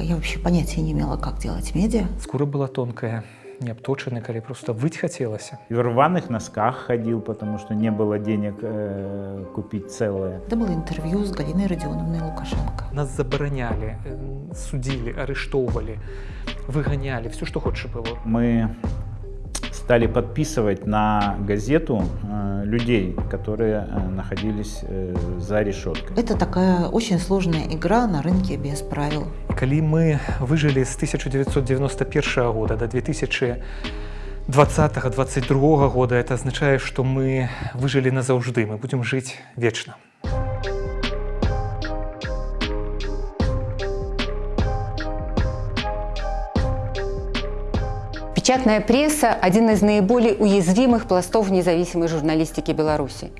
Я вообще понятия не имела, как делать медиа. Скура была тонкая, не обточенная, коли просто выть хотелось. И в рваных носках ходил, потому что не было денег э, купить целое. Это было интервью с Галиной Родионовной Лукашенко. Нас забороняли, э, судили, арестовывали, выгоняли, все, что хочешь было. Мы стали подписывать на газету э, людей, которые э, находились э, за решеткой. Это такая очень сложная игра на рынке без правил. Калі мы выжили с 1991 года до 2020-2022 года, это означает, что мы выжили назаўжды, мы будем жить вечно. Печатная пресса – один из наиболее уязвимых пластов независимой журналистики Беларуси.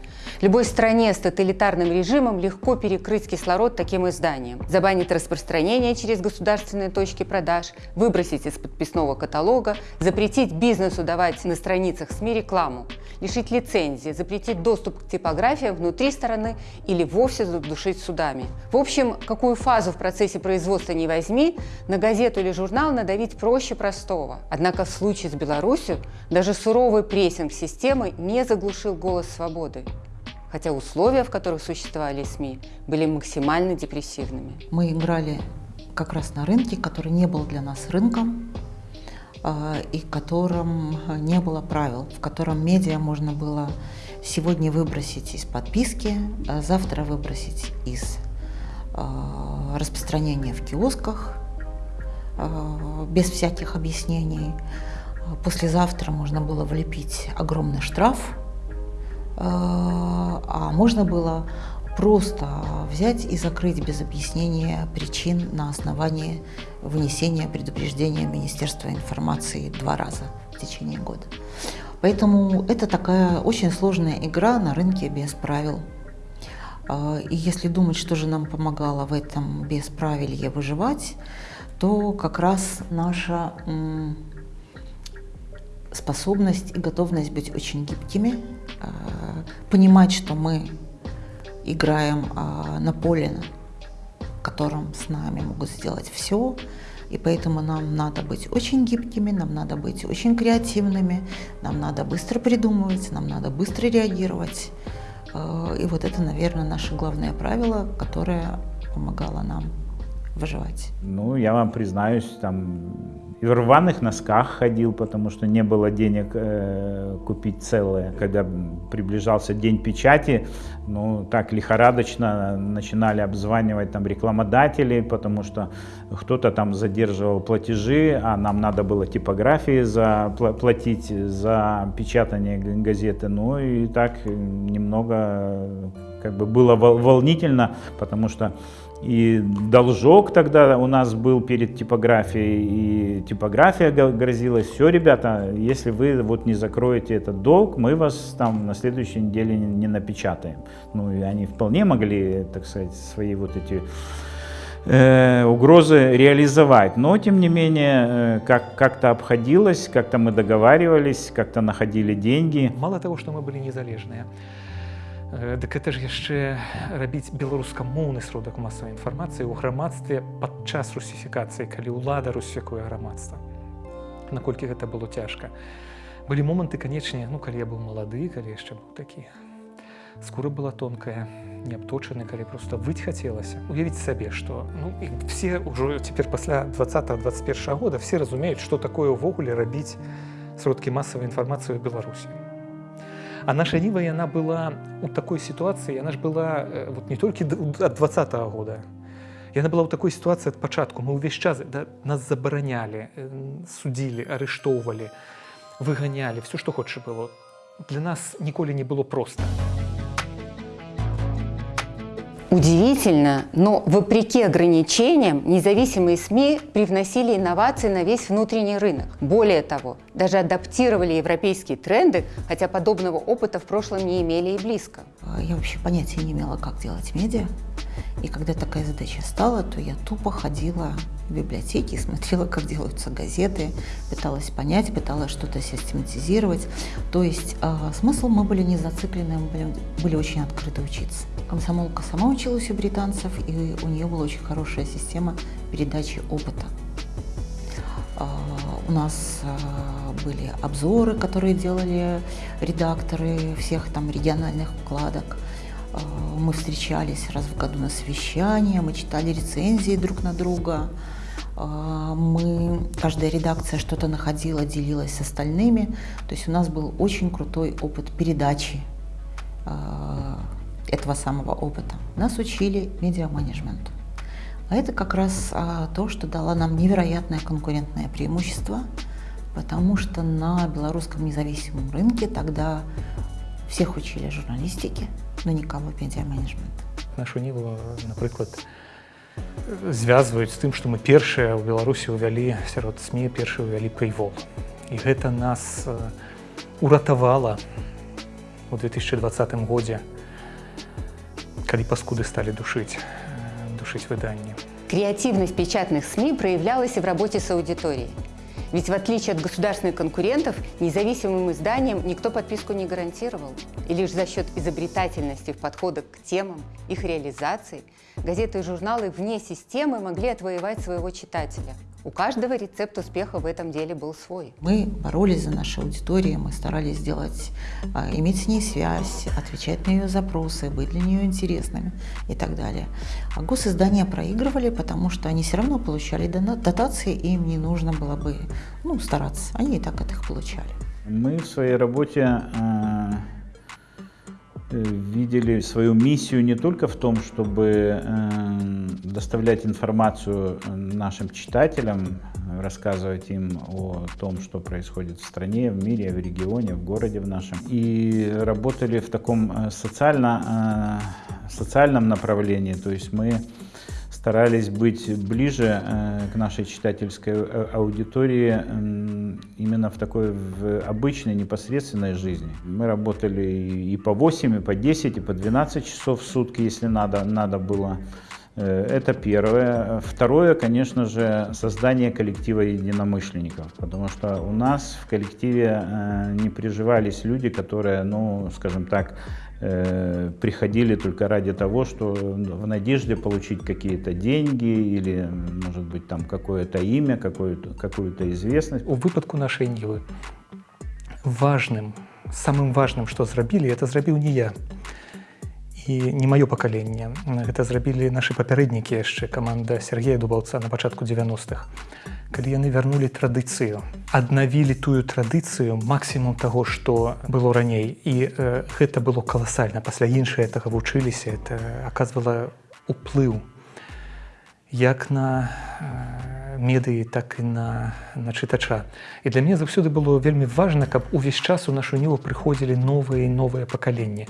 Любой стране с тоталитарным режимом легко перекрыть кислород таким изданием, забанить распространение через государственные точки продаж, выбросить из подписного каталога, запретить бизнесу давать на страницах СМИ рекламу, лишить лицензии, запретить доступ к типографиям внутри страны или вовсе задушить судами. В общем, какую фазу в процессе производства не возьми, на газету или журнал надавить проще простого. Однако в случае с Беларусью даже суровый прессинг системы не заглушил голос свободы хотя условия, в которых существовали СМИ, были максимально депрессивными. Мы играли как раз на рынке, который не был для нас рынком, а, и котором не было правил, в котором медиа можно было сегодня выбросить из подписки, а завтра выбросить из а, распространения в киосках без всяких объяснений. Послезавтра можно было влепить огромный штраф а, а можно было просто взять и закрыть без объяснения причин на основании вынесения предупреждения Министерства информации два раза в течение года. Поэтому это такая очень сложная игра на рынке без правил. А, и если думать, что же нам помогало в этом бесправилье выживать, то как раз наша способность и готовность быть очень гибкими, понимать, что мы играем а, на поле, в котором с нами могут сделать все, и поэтому нам надо быть очень гибкими, нам надо быть очень креативными, нам надо быстро придумывать, нам надо быстро реагировать. А, и вот это, наверное, наше главное правило, которое помогало нам выживать. Ну, я вам признаюсь, там и в рваных носках ходил, потому что не было денег э, купить целое. Когда приближался день печати, ну так лихорадочно начинали обзванивать там рекламодателей, потому что кто-то там задерживал платежи, а нам надо было типографии заплатить за печатание газеты. Ну и так немного как бы было волнительно, потому что и должок тогда у нас был перед типографией, и типография грозилась. Все, ребята, если вы вот не закроете этот долг, мы вас там на следующей неделе не напечатаем. Ну и они вполне могли, так сказать, свои вот эти э, угрозы реализовать. Но, тем не менее, э, как, как-то обходилось, как-то мы договаривались, как-то находили деньги. Мало того, что мы были незалежные, Дык гэта ж яшчэ рабіць беларускамоўны сродак масавай інфармацыі ў грамадстве падчас русіфікацыі, калі ўлада русіфікуе грамадства. Наколькі гэта было цяжка. Былі моманты, канечне, ну калі я быў малады, калі яшчэ быў такі. Скура была тонкая, не абточаны, калі проста выть хацелася. Уявіць сабе, што ну, все ўжо цяпер пасля 20-21 года все разумеюць, што такое ўвогуле рабіць сродкі масавай інфармацыі ў Беларусі. А наша Нива, она была у такой ситуации, она же была э, вот не только от 20 -го года, и она была у такой ситуации от початку. Мы весь час да, нас забороняли, э, судили, арештовывали, выгоняли, все, что хочешь было. Для нас ніколи не было просто. Удивительно, но вопреки ограничениям независимые СМИ привносили инновации на весь внутренний рынок. Более того, даже адаптировали европейские тренды, хотя подобного опыта в прошлом не имели и близко. А, я вообще понятия не имела, как делать медиа. И когда такая задача стала, то я тупо ходила в библиотеки, смотрела, как делаются газеты, пыталась понять, пыталась что-то систематизировать. То есть э, смысл мы были не зациклены, мы были, были очень открыты учиться. Комсомолка сама училась у британцев, и у нее была очень хорошая система передачи опыта. А, у нас а, были обзоры, которые делали редакторы всех там региональных вкладок. Мы встречались раз в году на совещания, мы читали рецензии друг на друга. Мы, каждая редакция что-то находила, делилась с остальными. То есть у нас был очень крутой опыт передачи этого самого опыта. Нас учили медиа-менеджменту. А это как раз а, то, что дало нам невероятное конкурентное преимущество, потому что на белорусском независимом рынке тогда всех учили журналистике, но никого медиа-менеджменту. Нашу Ниву, например, звязваюць з тым што мы першыя ў беларусі ўвялі сярод сМ першы ўвялі пейвол і гэта нас уратавала у 2020 годзе калі паскуды сталі душыць душыць выданне. Крэативность печатных сМ проявлялась і в работе с аудиторией. Ведь в отличие от государственных конкурентов, независимым изданиям никто подписку не гарантировал. И лишь за счет изобретательности в подходах к темам, их реализации, газеты и журналы вне системы могли отвоевать своего читателя – у каждого рецепт успеха в этом деле был свой. Мы боролись за нашу аудиторию, мы старались сделать, а, иметь с ней связь, отвечать на ее запросы, быть для нее интересными и так далее. А госиздания проигрывали, потому что они все равно получали дотации, и им не нужно было бы ну, стараться. Они и так от их получали. Мы в своей работе э, видели свою миссию не только в том, чтобы э, доставлять информацию нашим читателям, рассказывать им о том, что происходит в стране, в мире, в регионе, в городе в нашем. И работали в таком э, социально, э, социальном направлении, то есть мы старались быть ближе э, к нашей читательской э, аудитории именно в такой в обычной непосредственной жизни. Мы работали и по 8, и по 10, и по 12 часов в сутки, если надо, надо было. Э, это первое. Второе, конечно же, создание коллектива единомышленников, потому что у нас в коллективе не приживались люди, которые, ну, скажем так, приходили только ради того, что в надежде получить какие-то деньги или, может быть, там какое-то имя, какую-то какую известность. У выпадку нашей Нивы важным, самым важным, что зрабілі, это зрабіў не я і не маё пакаленне. Гэта зрабілі нашы папярэднікі яшчэ каманда Сергея Дубаўца на пачатку 90-х Калі яны вярнулі традыцыю аднавілі тую традыцыю максімум таго што было раней. І э, гэта было каласальна. Пасля іншыя гэтага вучыліся это аказвала уплыў як на э, медыі так і на на чытача. І для мяне заўсёды было вельмі важна каб увесь час у нашу ніву прыходзілі новыя новыя пакаленні.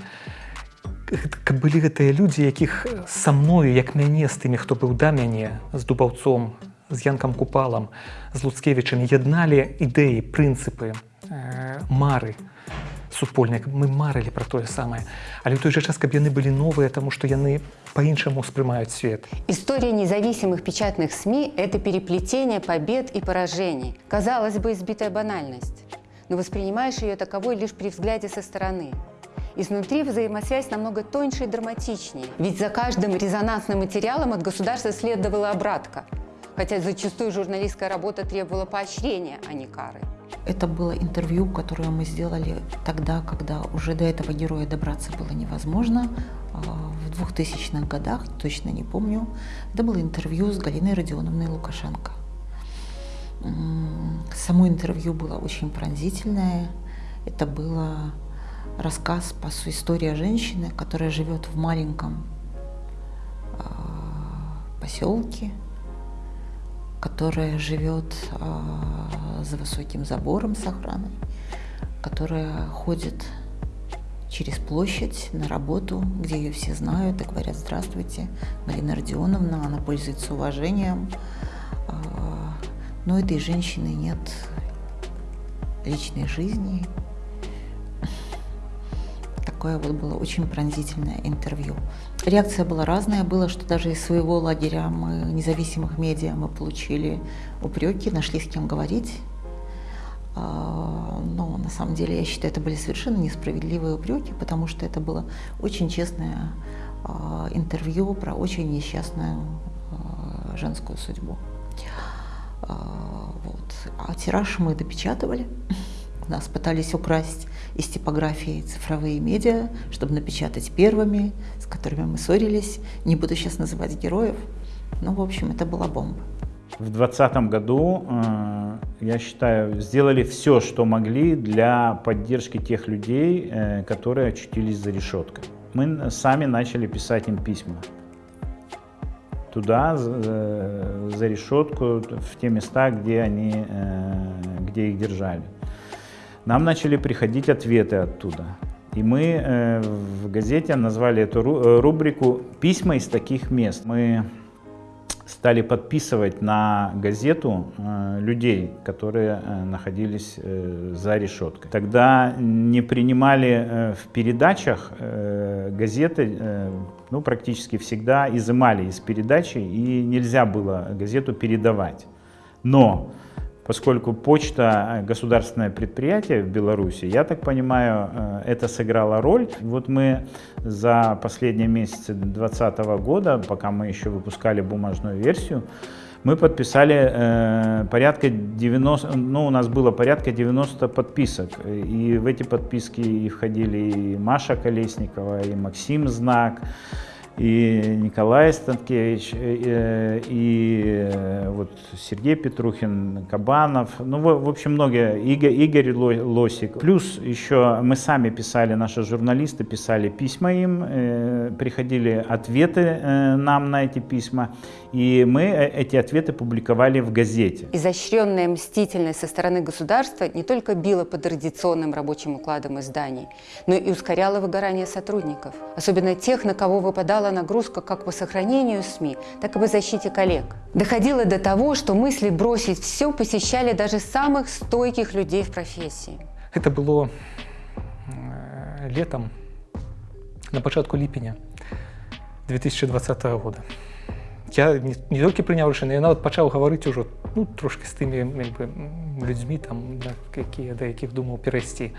Каб былі гэтыя людзі якіх са мною як мяне з тымі хто быў да мяне з дубаўцом з Янкам Купалам, з Луцкевічем ядналі ідэі, прынцыпы, э, мары супольныя, мы марылі пра тое самае. Але ў той жа час, каб яны былі новыя, таму што яны по-іншаму успрымаюць свет. История независимых печатных СМИ – это переплетение побед и поражений. Казалось бы, избитая банальность, но воспринимаешь ее таковой лишь при взгляде со стороны. Изнутри взаимосвязь намного тоньше и драматичнее. Ведь за каждым резонансным материалом от государства следовала обратка – хотя зачастую журналистская работа требовала поощрения, а не кары. Это было интервью, которое мы сделали тогда, когда уже до этого героя добраться было невозможно. А, в 2000-х годах, точно не помню. Это было интервью с Галиной Родионовной Лукашенко. Само интервью было очень пронзительное. Это было рассказ, по сути, история женщины, которая живет в маленьком а, поселке, которая живет э, за высоким забором с охраной, которая ходит через площадь на работу, где ее все знают и говорят «Здравствуйте, Галина Родионовна», она пользуется уважением. Э, но этой женщины нет личной жизни, такое вот было очень пронзительное интервью. Реакция была разная. Было, что даже из своего лагеря мы, независимых медиа мы получили упреки, нашли с кем говорить. А, но на самом деле я считаю, это были совершенно несправедливые упреки, потому что это было очень честное интервью про очень несчастную женскую судьбу. Вот. А тираж мы допечатывали. Нас пытались украсть из типографии цифровые медиа, чтобы напечатать первыми, с которыми мы ссорились. Не буду сейчас называть героев. Ну, в общем, это была бомба. В 2020 году, э, я считаю, сделали все, что могли для поддержки тех людей, э, которые очутились за решеткой. Мы сами начали писать им письма туда, э, за решетку, в те места, где, они, где их держали. Нам начали приходить ответы оттуда. И мы в газете назвали эту рубрику «Письма из таких мест». Мы стали подписывать на газету э, людей, которые э, находились э, за решеткой. Тогда не принимали э, в передачах э, газеты, э, ну, практически всегда изымали из передачи, и нельзя было газету передавать. Но поскольку почта э, государственное предприятие в Беларуси, я так понимаю, э, это сыграло роль. Вот мы за последние месяцы 2020 года, пока мы еще выпускали бумажную версию, мы подписали э, порядка 90, ну у нас было порядка 90 подписок. И в эти подписки входили и Маша Колесникова, и Максим Знак, и Николай Станкевич, и, и вот Сергей Петрухин, Кабанов, ну, в, в общем, многие, Игорь, Игорь Лосик. Плюс еще мы сами писали, наши журналисты писали письма им, э, приходили ответы э, нам на эти письма, и мы э, эти ответы публиковали в газете. Изощренная мстительность со стороны государства не только била по традиционным рабочим укладам изданий, но и ускоряла выгорание сотрудников, особенно тех, на кого выпадала нагрузка как по сохранению СМИ, так и по защите коллег. Доходило до того, что мысли бросить все посещали даже самых стойких людей в профессии. Это было э, летом, на початку липеня 2020 года Я не, не тільки прийняв рішення, я навіть почав говорити уже ну, трошки з тими якби, людьми, там, на які, до яких думав перейти.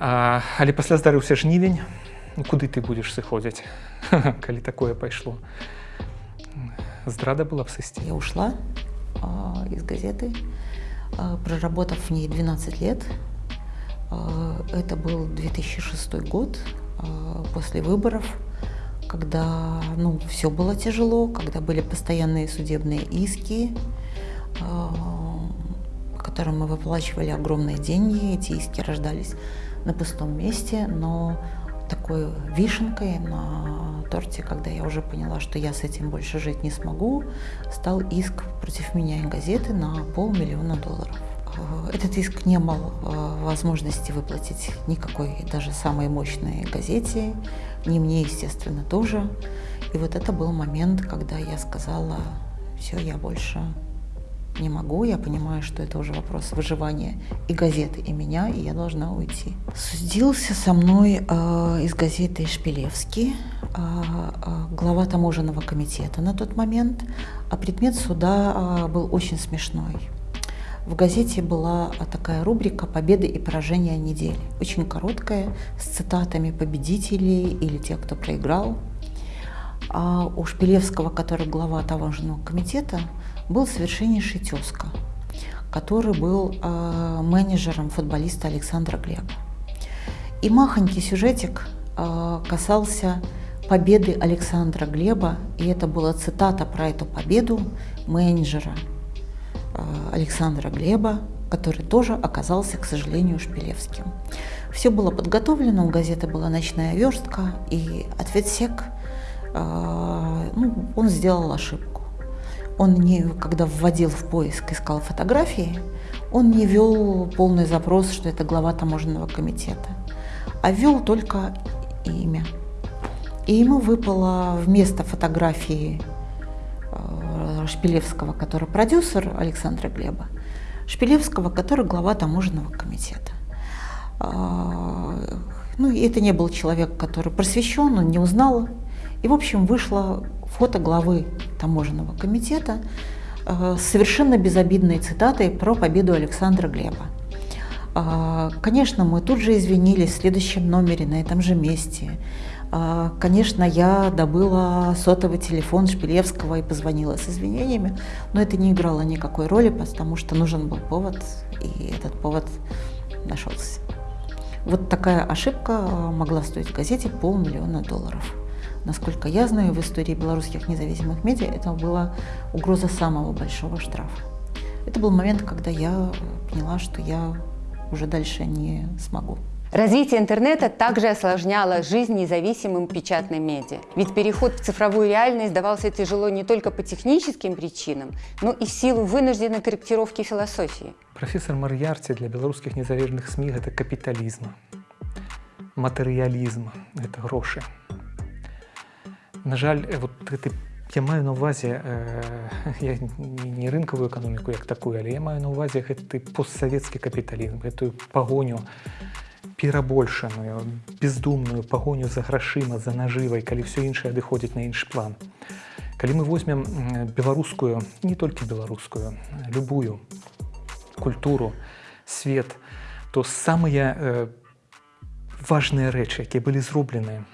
А, але після здарився жнівень, ну, куды ты будешь сыходзіць калі такое пайшло здрада была б сысці я ушла а, из газеты а, проработав в ней 12 лет а, это был 2006 год а, после выборов когда ну все было тяжело когда были постоянные судебные иски а, которым мы выплачивали огромные деньги эти иски рождались на пустом месте но такой вишенкой на торте, когда я уже поняла, что я с этим больше жить не смогу, стал иск против меня и газеты на полмиллиона долларов. Этот иск не имел э, возможности выплатить никакой, даже самой мощной газете, ни мне, естественно, тоже. И вот это был момент, когда я сказала, все, я больше не могу, я понимаю, что это уже вопрос выживания и газеты, и меня, и я должна уйти. Судился со мной э, из газеты Шпилевский, э, э, глава таможенного комитета на тот момент, а предмет суда э, был очень смешной. В газете была такая рубрика «Победы и поражения недели». Очень короткая, с цитатами победителей или тех, кто проиграл. А у Шпилевского, который глава таможенного комитета, был совершеннейший тезка, который был э, менеджером футболиста Александра Глеба. И махонький сюжетик э, касался победы Александра Глеба, и это была цитата про эту победу менеджера Александра Глеба, который тоже оказался, к сожалению, Шпилевским. Все было подготовлено, у газеты была ночная верстка, и ответсек, э, ну, он сделал ошибку он не, когда вводил в поиск, искал фотографии, он не вел полный запрос, что это глава таможенного комитета, а вел только имя. И ему выпало вместо фотографии Шпилевского, который продюсер Александра Глеба, Шпилевского, который глава таможенного комитета. Э, ну, это не был человек, который просвещен, он не узнал. И, в общем, вышло фото главы таможенного комитета э, с совершенно безобидной цитатой про победу Александра Глеба. Э, конечно, мы тут же извинились в следующем номере на этом же месте. А, Конечно, я добыла сотовый телефон Шпилевского и позвонила с извинениями, но это не играло никакой роли, потому что нужен был повод, и этот повод нашелся. Вот такая ошибка могла стоить газете полмиллиона долларов. Насколько я знаю, в истории белорусских независимых медиа это была угроза самого большого штрафа. Это был момент, когда я поняла, что я уже дальше не смогу. Развитие интернета также осложняло жизнь независимым печатным медиа. Ведь переход в цифровую реальность давался тяжело не только по техническим причинам, но и в силу вынужденной корректировки философии. Професор Мар'ярці для беларускіх незалежных СМІ гэта капіталізм, матэрыялізм, гэта грошы. На жаль, э, вот гэты я маю на ўвазе э, я не не рынкавую эканоміку як такую, але я маю на ўвазе гэты постсавецкі капіталізм, гэтую пагоню Перабольшаную, бездумную пагоню за грашыма, за нажывай, калі ўсё іншае адыходзіць на іншы план. Калі мы возьмем беларускую, не толькі беларускую, любую культуру, свет, то самыя э, важныя рэчы, якія былі зроблены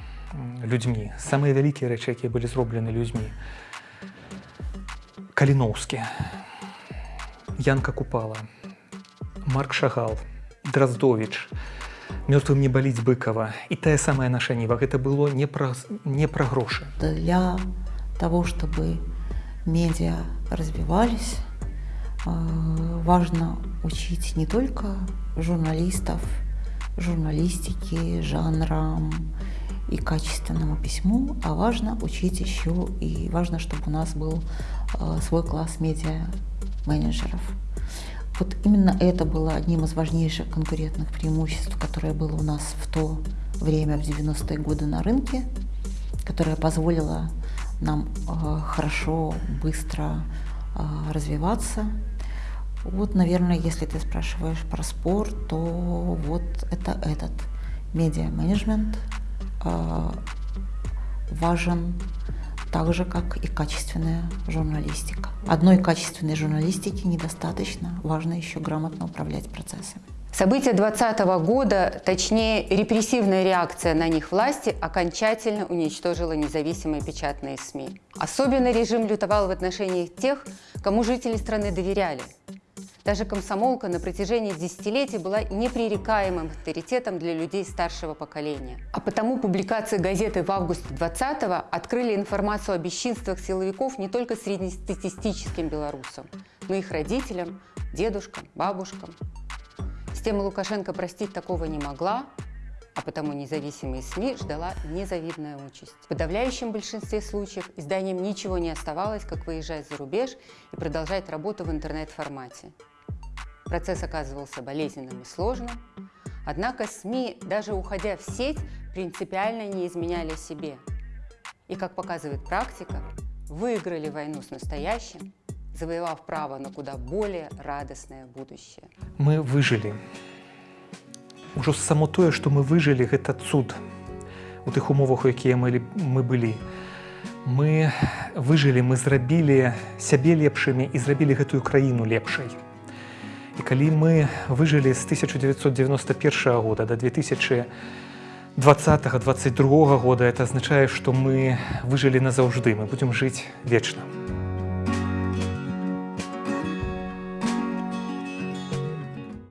людзьмі, самыя вялікія рэчы, якія былі зроблены людзьмі. Каліноўскі, Янка Купала, Марк Шагал, Драздович, мёртвым не баліць быкова і тая самая наша ніва гэта было не пра, не пра грошы. Для того, чтобы медиа развивались, э, важно учить не только журналистов, журналистики, жанрам и качественному письму, а важно учить еще и важно, чтобы у нас был э, свой класс медиа-менеджеров. Вот именно это было одним из важнейших конкурентных преимуществ, которое было у нас в то время, в 90-е годы на рынке, которое позволило нам э, хорошо, быстро э, развиваться. Вот, наверное, если ты спрашиваешь про спорт, то вот это этот медиа-менеджмент э, важен так же, как и качественная журналистика. Одной качественной журналистики недостаточно, важно еще грамотно управлять процессами. События 2020 года, точнее репрессивная реакция на них власти, окончательно уничтожила независимые печатные СМИ. Особенно режим лютовал в отношении тех, кому жители страны доверяли. Даже комсомолка на протяжении десятилетий была непререкаемым авторитетом для людей старшего поколения. А потому публикации газеты в августе 20-го открыли информацию о бесчинствах силовиков не только среднестатистическим белорусам, но и их родителям, дедушкам, бабушкам. Система Лукашенко простить такого не могла, а потому независимые СМИ ждала незавидная участь. В подавляющем большинстве случаев изданиям ничего не оставалось, как выезжать за рубеж и продолжать работу в интернет-формате. Процесс оказывался болезненным и сложным, однако СМИ, даже уходя в сеть, принципиально не изменяли себе. И, как показывает практика, выиграли войну с настоящим, завоевав право на куда более радостное будущее. Мы выжылі. Ужо само тое, што мы выжылі, гэта цуд у тых умовах, у якія мы, лі- мы былі. Мы выжылі, мы зрабілі сябе лепшымі і зрабілі гэтую краіну лепшай. І калі мы выжылі з 1991 года до 2020-2022 года, это азначае, што мы выжылі назаўжды, мы будзем жыць вечна.